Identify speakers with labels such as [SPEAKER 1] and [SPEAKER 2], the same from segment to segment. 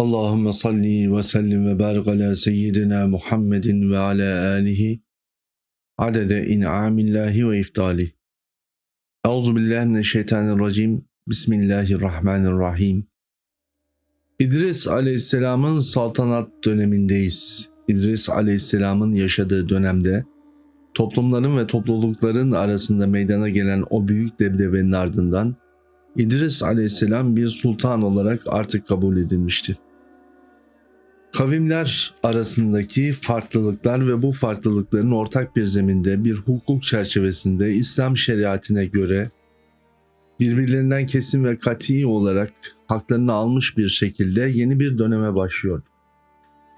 [SPEAKER 1] Allahümme salli ve sellim ve barik ala seyyidina Muhammedin ve ala alihi adede in'amillahi ve iftali. Euzu billahi mineşşeytanirracim. Bismillahirrahmanirrahim. İdris aleyhisselamın saltanat dönemindeyiz. İdris aleyhisselamın yaşadığı dönemde toplumların ve toplulukların arasında meydana gelen o büyük debdebenin ardından İdris aleyhisselam bir sultan olarak artık kabul edilmişti. Kavimler arasındaki farklılıklar ve bu farklılıkların ortak bir zeminde bir hukuk çerçevesinde İslam şeriatine göre birbirlerinden kesin ve kati olarak haklarını almış bir şekilde yeni bir döneme başlıyor.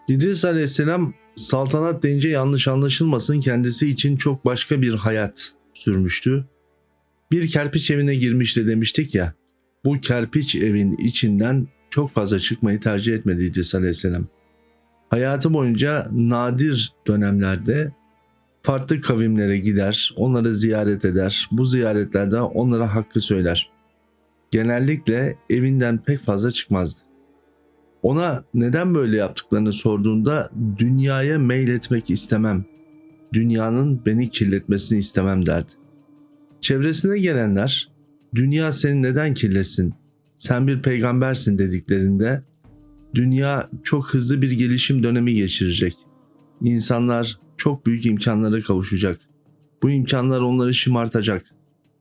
[SPEAKER 1] İdris aleyhisselam saltanat deyince yanlış anlaşılmasın kendisi için çok başka bir hayat sürmüştü. Bir kerpiç evine girmişti demiştik ya. Bu kerpiç evin içinden çok fazla çıkmayı tercih etmedi İdris aleyhisselam. Hayatı boyunca nadir dönemlerde farklı kavimlere gider, onları ziyaret eder. Bu ziyaretlerde onlara hakkı söyler. Genellikle evinden pek fazla çıkmazdı. Ona neden böyle yaptıklarını sorduğunda dünyaya meyletmek istemem. Dünyanın beni kirletmesini istemem derdi. Çevresine gelenler dünya seni neden kirletsin? Sen bir peygambersin dediklerinde dünya çok hızlı bir gelişim dönemi geçirecek. İnsanlar çok büyük imkanlara kavuşacak. Bu imkanlar onları şımartacak.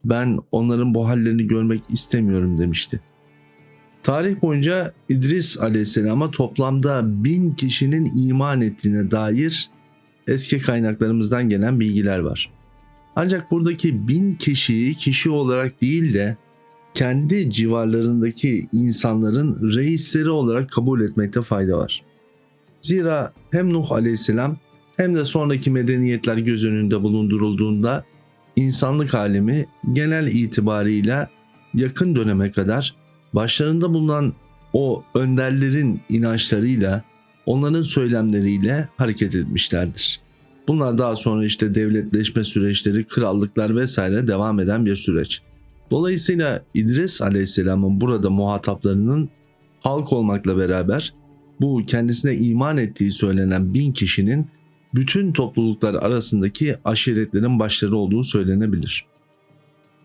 [SPEAKER 1] Ben onların bu hallerini görmek istemiyorum demişti. Tarih boyunca İdris aleyhisselama toplamda bin kişinin iman ettiğine dair eski kaynaklarımızdan gelen bilgiler var. Ancak buradaki bin kişiyi kişi olarak değil de kendi civarlarındaki insanların reisleri olarak kabul etmekte fayda var. Zira hem Nuh aleyhisselam hem de sonraki medeniyetler göz önünde bulundurulduğunda insanlık alemi genel itibarıyla yakın döneme kadar başlarında bulunan o önderlerin inançlarıyla, onların söylemleriyle hareket etmişlerdir. Bunlar daha sonra işte devletleşme süreçleri, krallıklar vesaire devam eden bir süreç. Dolayısıyla İdris Aleyhisselam'ın burada muhataplarının halk olmakla beraber bu kendisine iman ettiği söylenen bin kişinin bütün topluluklar arasındaki aşiretlerin başları olduğu söylenebilir.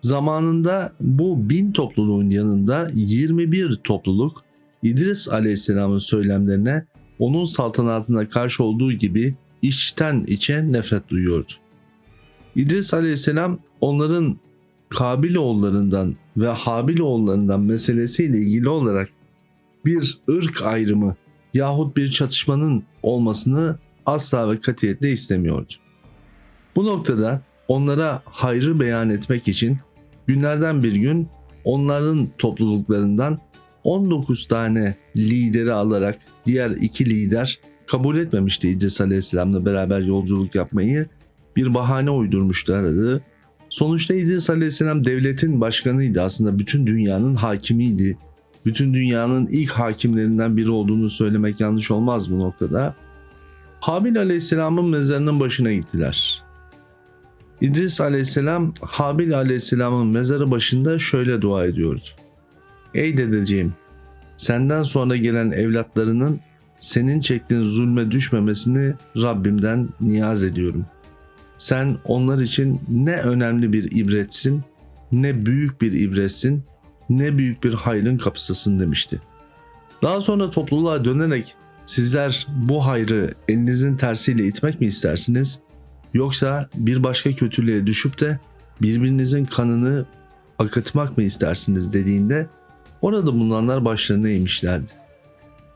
[SPEAKER 1] Zamanında bu bin topluluğun yanında 21 topluluk İdris Aleyhisselam'ın söylemlerine onun saltanatına karşı olduğu gibi içten içe nefret duyuyordu. İdris Aleyhisselam onların Kabiloğullarından ve Habiloğullarından meselesiyle ilgili olarak bir ırk ayrımı yahut bir çatışmanın olmasını asla ve katiyetle istemiyordu. Bu noktada onlara hayrı beyan etmek için günlerden bir gün onların topluluklarından 19 tane lideri alarak diğer iki lider kabul etmemişti İdris Aleyhisselam'la beraber yolculuk yapmayı bir bahane uydurmuşlardı. Sonuçta İdris Aleyhisselam devletin başkanıydı aslında bütün dünyanın hakimiydi. Bütün dünyanın ilk hakimlerinden biri olduğunu söylemek yanlış olmaz bu noktada. Habil Aleyhisselam'ın mezarının başına gittiler. İdris Aleyhisselam Habil Aleyhisselam'ın mezarı başında şöyle dua ediyordu. Ey dedeciğim senden sonra gelen evlatlarının senin çektiğin zulme düşmemesini Rabbimden niyaz ediyorum. Sen onlar için ne önemli bir ibretsin, ne büyük bir ibretsin, ne büyük bir hayrın kapısısın demişti. Daha sonra topluluğa dönerek sizler bu hayrı elinizin tersiyle itmek mi istersiniz? Yoksa bir başka kötülüğe düşüp de birbirinizin kanını akıtmak mı istersiniz dediğinde orada bulunanlar başlarına eğmişlerdi.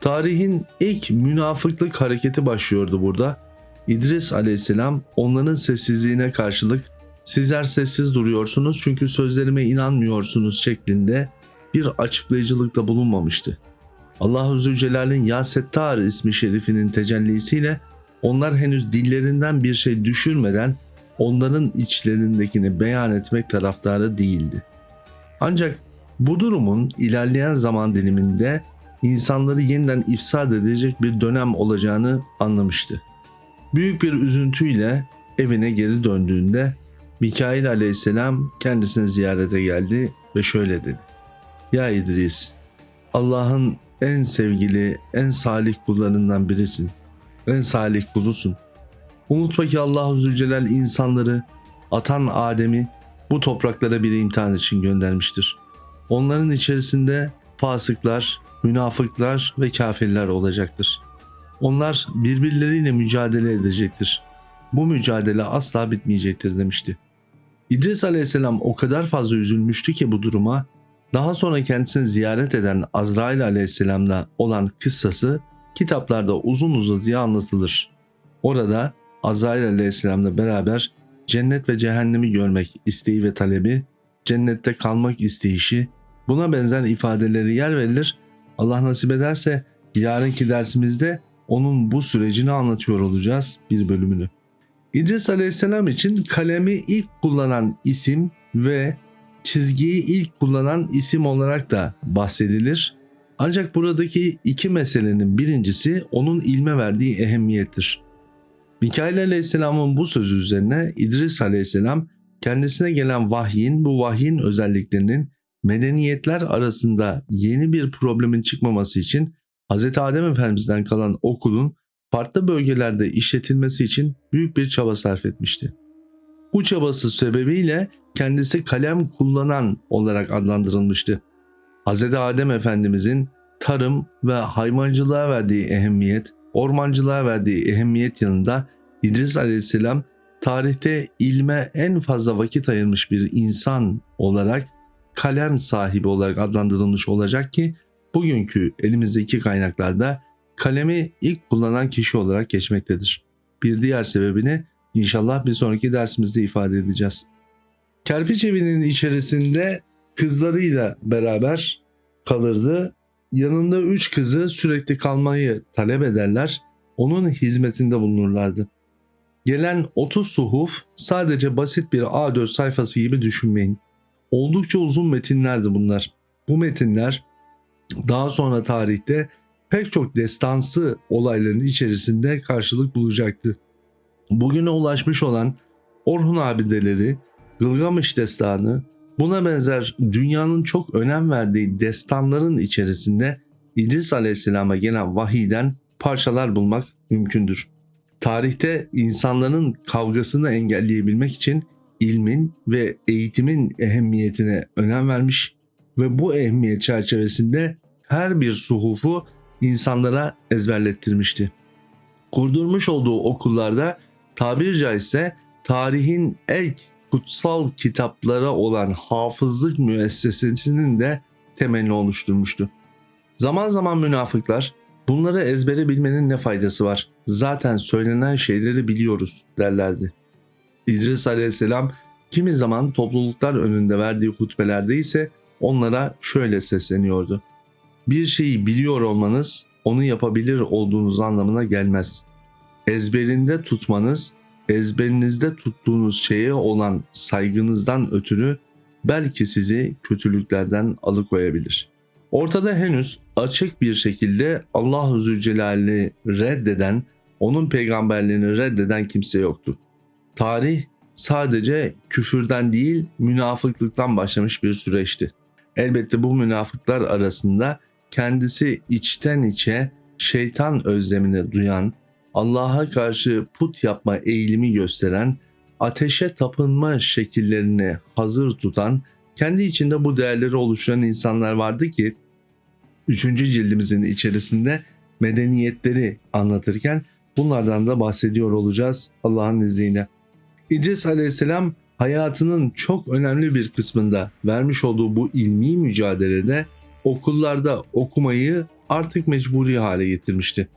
[SPEAKER 1] Tarihin ilk münafıklık hareketi başlıyordu burada. İdris aleyhisselam onların sessizliğine karşılık sizler sessiz duruyorsunuz çünkü sözlerime inanmıyorsunuz şeklinde bir açıklayıcılıkta bulunmamıştı. Allahu Zülcelal'in Ya ismi şerifinin tecellisiyle onlar henüz dillerinden bir şey düşürmeden onların içlerindekini beyan etmek taraftarı değildi. Ancak bu durumun ilerleyen zaman diliminde insanları yeniden ifsad edecek bir dönem olacağını anlamıştı. Büyük bir üzüntüyle evine geri döndüğünde Mikail aleyhisselam kendisini ziyarete geldi ve şöyle dedi. Ya İdris, Allah'ın en sevgili, en salih kullarından birisin. En salih kulusun. Unutma ki Allah Zülcelal insanları, atan Adem'i bu topraklara bir imtihan için göndermiştir. Onların içerisinde fasıklar, münafıklar ve kafirler olacaktır. Onlar birbirleriyle mücadele edecektir. Bu mücadele asla bitmeyecektir demişti. İdris aleyhisselam o kadar fazla üzülmüştü ki bu duruma, daha sonra kendisini ziyaret eden Azrail aleyhisselamla olan kıssası kitaplarda uzun uzadıya anlatılır. Orada Azrail aleyhisselamla beraber cennet ve cehennemi görmek isteği ve talebi, cennette kalmak isteyişi, buna benzer ifadeleri yer verilir. Allah nasip ederse yarınki dersimizde onun bu sürecini anlatıyor olacağız bir bölümünü. İdris Aleyhisselam için kalemi ilk kullanan isim ve çizgiyi ilk kullanan isim olarak da bahsedilir. Ancak buradaki iki meselenin birincisi onun ilme verdiği ehemmiyettir. Mikail Aleyhisselam'ın bu sözü üzerine İdris Aleyhisselam kendisine gelen vahyin bu vahyin özelliklerinin medeniyetler arasında yeni bir problemin çıkmaması için Hz. Adem Efendimiz'den kalan okulun farklı bölgelerde işletilmesi için büyük bir çaba sarf etmişti. Bu çabası sebebiyle kendisi kalem kullanan olarak adlandırılmıştı. Hz. Adem Efendimizin tarım ve hayvancılığa verdiği ehemmiyet, ormancılığa verdiği ehemmiyet yanında İdris Aleyhisselam tarihte ilme en fazla vakit ayırmış bir insan olarak kalem sahibi olarak adlandırılmış olacak ki bugünkü elimizdeki kaynaklarda kalemi ilk kullanan kişi olarak geçmektedir. Bir diğer sebebini inşallah bir sonraki dersimizde ifade edeceğiz. Kerpiç evinin içerisinde kızlarıyla beraber kalırdı. Yanında üç kızı sürekli kalmayı talep ederler. Onun hizmetinde bulunurlardı. Gelen 30 suhuf sadece basit bir A4 sayfası gibi düşünmeyin. Oldukça uzun metinlerdi bunlar. Bu metinler daha sonra tarihte pek çok destansı olayların içerisinde karşılık bulacaktı. Bugüne ulaşmış olan Orhun abideleri, Gılgamış destanı, buna benzer dünyanın çok önem verdiği destanların içerisinde İdris Aleyhisselam'a gelen vahiden parçalar bulmak mümkündür. Tarihte insanların kavgasını engelleyebilmek için ilmin ve eğitimin ehemmiyetine önem vermiş ve bu ehemmiyet çerçevesinde her bir suhufu insanlara ezberlettirmişti. Kurdurmuş olduğu okullarda tabiri caizse tarihin ilk kutsal kitaplara olan hafızlık müessesesinin de temelini oluşturmuştu. Zaman zaman münafıklar bunları ezbere bilmenin ne faydası var? Zaten söylenen şeyleri biliyoruz derlerdi. İdris aleyhisselam kimi zaman topluluklar önünde verdiği hutbelerde ise onlara şöyle sesleniyordu. Bir şeyi biliyor olmanız onu yapabilir olduğunuz anlamına gelmez. Ezberinde tutmanız, ezberinizde tuttuğunuz şeye olan saygınızdan ötürü belki sizi kötülüklerden alıkoyabilir. Ortada henüz açık bir şekilde Allah-u Zülcelal'i reddeden, onun peygamberliğini reddeden kimse yoktu. Tarih sadece küfürden değil münafıklıktan başlamış bir süreçti. Elbette bu münafıklar arasında kendisi içten içe şeytan özlemini duyan, Allah'a karşı put yapma eğilimi gösteren, ateşe tapınma şekillerini hazır tutan, kendi içinde bu değerleri oluşturan insanlar vardı ki 3. cildimizin içerisinde medeniyetleri anlatırken bunlardan da bahsediyor olacağız Allah'ın izniyle. İdris aleyhisselam hayatının çok önemli bir kısmında vermiş olduğu bu ilmi mücadelede okullarda okumayı artık mecburi hale getirmişti.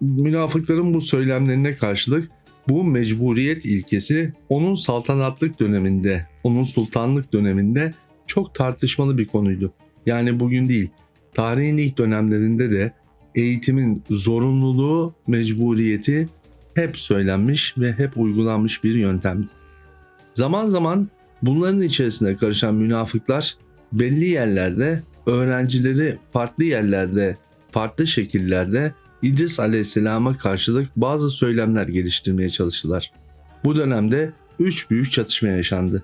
[SPEAKER 1] Münafıkların bu söylemlerine karşılık bu mecburiyet ilkesi onun saltanatlık döneminde, onun sultanlık döneminde çok tartışmalı bir konuydu. Yani bugün değil, tarihin ilk dönemlerinde de eğitimin zorunluluğu, mecburiyeti hep söylenmiş ve hep uygulanmış bir yöntemdi. Zaman zaman bunların içerisine karışan münafıklar belli yerlerde öğrencileri farklı yerlerde, farklı şekillerde İdris Aleyhisselam'a karşılık bazı söylemler geliştirmeye çalıştılar. Bu dönemde üç büyük çatışma yaşandı.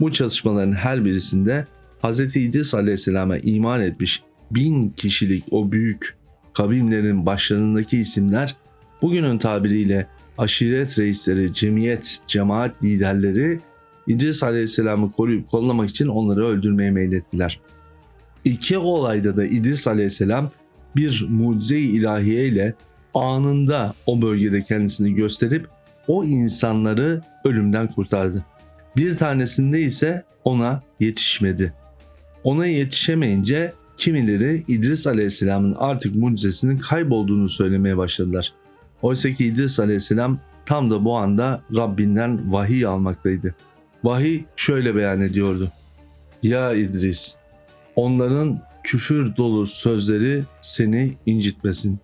[SPEAKER 1] Bu çatışmaların her birisinde Hz. İdris Aleyhisselam'a iman etmiş bin kişilik o büyük kavimlerin başlarındaki isimler bugünün tabiriyle aşiret reisleri, cemiyet, cemaat liderleri İdris Aleyhisselam'ı koruyup kollamak için onları öldürmeye meylettiler. İki olayda da İdris Aleyhisselam bir mucize-i ilahiye ile anında o bölgede kendisini gösterip o insanları ölümden kurtardı. Bir tanesinde ise ona yetişmedi. Ona yetişemeyince kimileri İdris Aleyhisselam'ın artık mucizesinin kaybolduğunu söylemeye başladılar. Oysa ki İdris Aleyhisselam tam da bu anda Rabbinden vahiy almaktaydı. Vahiy şöyle beyan ediyordu. Ya İdris, onların küfür dolu sözleri seni incitmesin.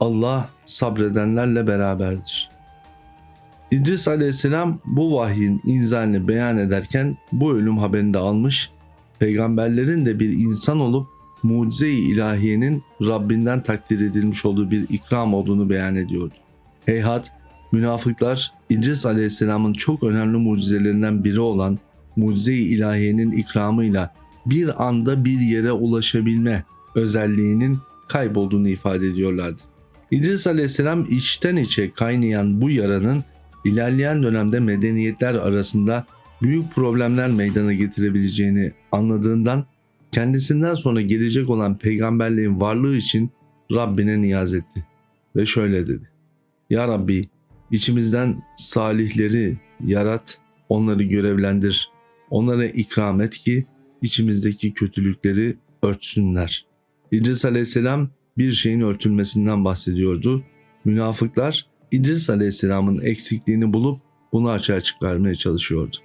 [SPEAKER 1] Allah sabredenlerle beraberdir. İdris aleyhisselam bu vahyin inzalini beyan ederken bu ölüm haberini de almış, peygamberlerin de bir insan olup mucize-i ilahiyenin Rabbinden takdir edilmiş olduğu bir ikram olduğunu beyan ediyordu. Heyhat, münafıklar İdris aleyhisselamın çok önemli mucizelerinden biri olan mucize-i ilahiyenin ikramıyla bir anda bir yere ulaşabilme özelliğinin kaybolduğunu ifade ediyorlardı. İdris aleyhisselam içten içe kaynayan bu yaranın ilerleyen dönemde medeniyetler arasında büyük problemler meydana getirebileceğini anladığından kendisinden sonra gelecek olan peygamberliğin varlığı için Rabbine niyaz etti ve şöyle dedi. Ya Rabbi içimizden salihleri yarat, onları görevlendir, onlara ikram et ki içimizdeki kötülükleri örtsünler. İdris aleyhisselam bir şeyin örtülmesinden bahsediyordu. Münafıklar İdris aleyhisselamın eksikliğini bulup bunu açığa çıkarmaya çalışıyordu.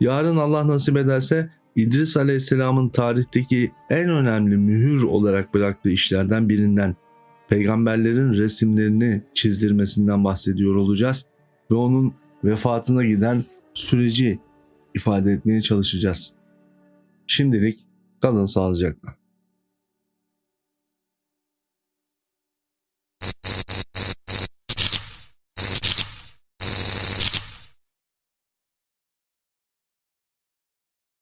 [SPEAKER 1] Yarın Allah nasip ederse İdris aleyhisselamın tarihteki en önemli mühür olarak bıraktığı işlerden birinden peygamberlerin resimlerini çizdirmesinden bahsediyor olacağız ve onun vefatına giden süreci ifade etmeye çalışacağız. Şimdilik kalın sağlıcakla.